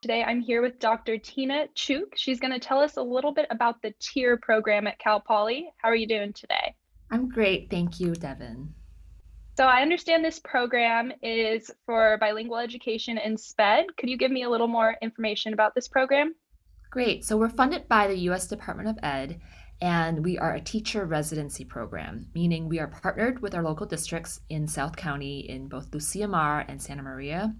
Today I'm here with Dr. Tina Cheuk. She's going to tell us a little bit about the TIER program at Cal Poly. How are you doing today? I'm great, thank you, Devin. So I understand this program is for bilingual education in SPED. Could you give me a little more information about this program? Great. So we're funded by the U.S. Department of Ed, and we are a teacher residency program, meaning we are partnered with our local districts in South County in both Lucia Mar and Santa Maria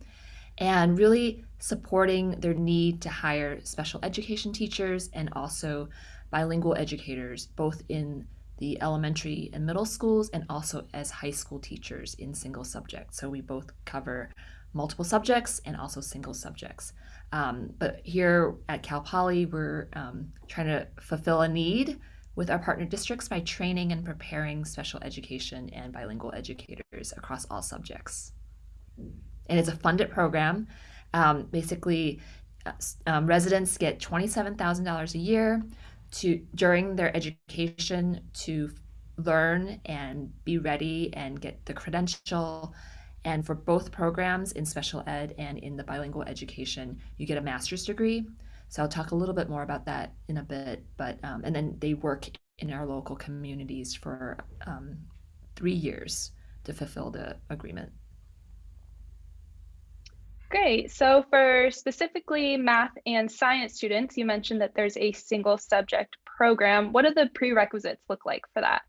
and really supporting their need to hire special education teachers and also bilingual educators, both in the elementary and middle schools and also as high school teachers in single subjects. So we both cover multiple subjects and also single subjects. Um, but here at Cal Poly, we're um, trying to fulfill a need with our partner districts by training and preparing special education and bilingual educators across all subjects and it's a funded program. Um, basically, uh, um, residents get $27,000 a year to during their education to learn and be ready and get the credential. And for both programs in special ed and in the bilingual education, you get a master's degree. So I'll talk a little bit more about that in a bit. But um, and then they work in our local communities for um, three years to fulfill the agreement. Great. So for specifically math and science students, you mentioned that there's a single subject program. What do the prerequisites look like for that?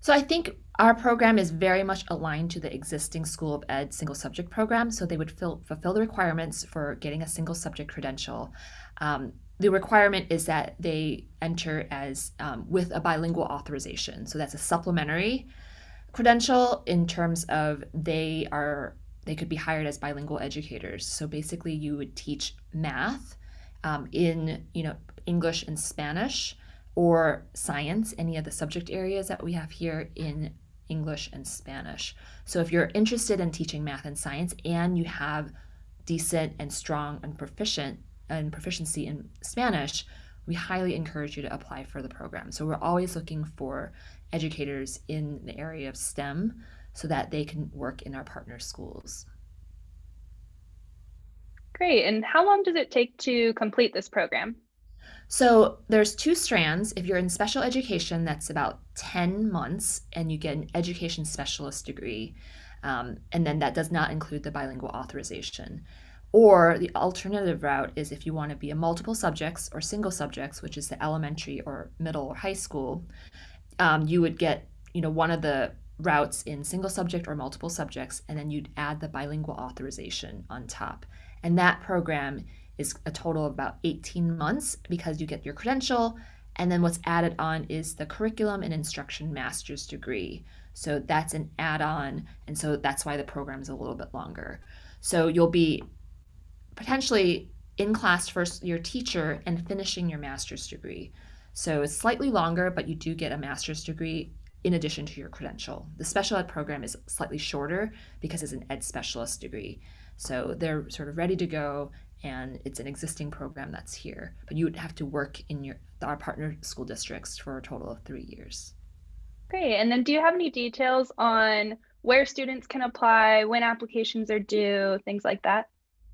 So I think our program is very much aligned to the existing School of Ed single subject program. So they would fill, fulfill the requirements for getting a single subject credential. Um, the requirement is that they enter as um, with a bilingual authorization. So that's a supplementary credential in terms of they are they could be hired as bilingual educators. So basically, you would teach math um, in you know English and Spanish, or science, any of the subject areas that we have here in English and Spanish. So if you're interested in teaching math and science, and you have decent and strong and proficient and proficiency in Spanish, we highly encourage you to apply for the program. So we're always looking for educators in the area of STEM so that they can work in our partner schools. Great. And how long does it take to complete this program? So there's two strands. If you're in special education, that's about 10 months, and you get an education specialist degree. Um, and then that does not include the bilingual authorization. Or the alternative route is if you want to be a multiple subjects or single subjects, which is the elementary or middle or high school, um, you would get you know one of the routes in single subject or multiple subjects, and then you'd add the bilingual authorization on top. And that program is a total of about 18 months because you get your credential. And then what's added on is the curriculum and instruction master's degree. So that's an add on. And so that's why the program is a little bit longer. So you'll be potentially in class first your teacher and finishing your master's degree. So it's slightly longer, but you do get a master's degree in addition to your credential. The special ed program is slightly shorter because it's an ed specialist degree. So they're sort of ready to go and it's an existing program that's here. But you would have to work in your our partner school districts for a total of three years. Great. And then do you have any details on where students can apply, when applications are due, things like that?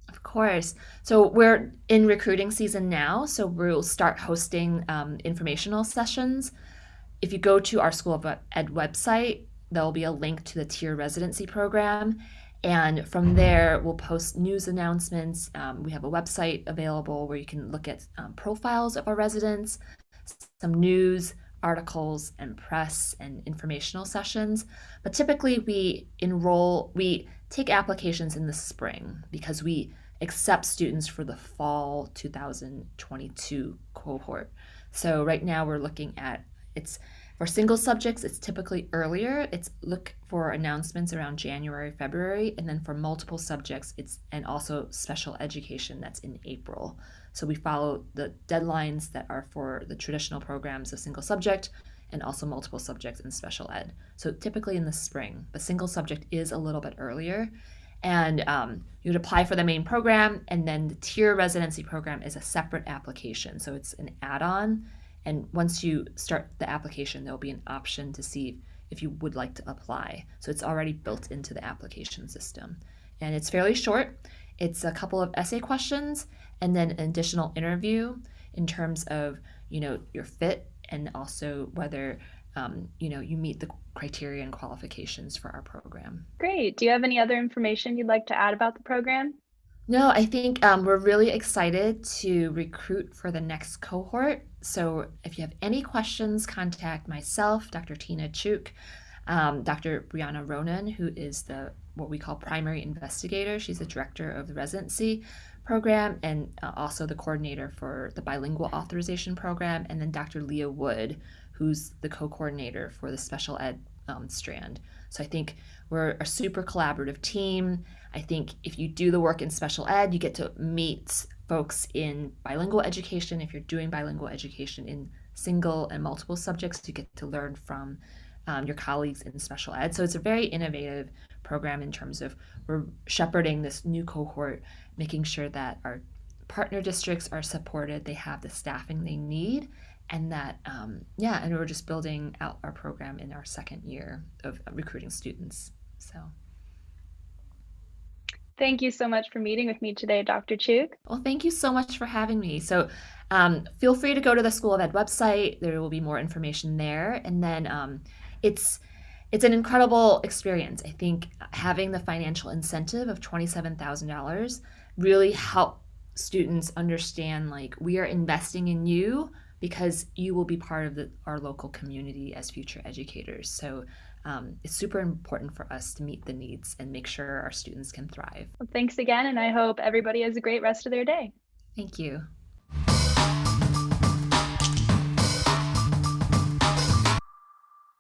Of course. So we're in recruiting season now. So we'll start hosting um, informational sessions if you go to our School of Ed website, there'll be a link to the TIER residency program. And from there, we'll post news announcements. Um, we have a website available where you can look at um, profiles of our residents, some news, articles, and press and informational sessions. But typically, we enroll, we take applications in the spring because we accept students for the fall 2022 cohort. So right now, we're looking at it's for single subjects, it's typically earlier. It's look for announcements around January, February, and then for multiple subjects, it's and also special education that's in April. So we follow the deadlines that are for the traditional programs of single subject and also multiple subjects in special ed. So typically in the spring, the single subject is a little bit earlier. And um, you would apply for the main program, and then the TIER residency program is a separate application. So it's an add on and once you start the application, there'll be an option to see if you would like to apply. So it's already built into the application system. And it's fairly short. It's a couple of essay questions and then an additional interview in terms of, you know, your fit and also whether um, you know you meet the criteria and qualifications for our program. Great. Do you have any other information you'd like to add about the program? No, I think um, we're really excited to recruit for the next cohort. So if you have any questions, contact myself, Dr. Tina Cheuk, um, Dr. Brianna Ronan, who is the what we call primary investigator. She's the director of the residency program and uh, also the coordinator for the bilingual authorization program, and then Dr. Leah Wood, who's the co-coordinator for the special ed um, strand. So I think we're a super collaborative team. I think if you do the work in special ed, you get to meet folks in bilingual education. If you're doing bilingual education in single and multiple subjects, you get to learn from um, your colleagues in special ed. So it's a very innovative program in terms of we're shepherding this new cohort, making sure that our partner districts are supported, they have the staffing they need, and that um, yeah, and we're just building out our program in our second year of recruiting students. So. Thank you so much for meeting with me today, Dr. Cheuk. Well, thank you so much for having me. So um, feel free to go to the School of Ed website. There will be more information there. And then um, it's it's an incredible experience. I think having the financial incentive of $27,000 really help students understand like we are investing in you because you will be part of the, our local community as future educators. So um, it's super important for us to meet the needs and make sure our students can thrive. Well, thanks again, and I hope everybody has a great rest of their day. Thank you.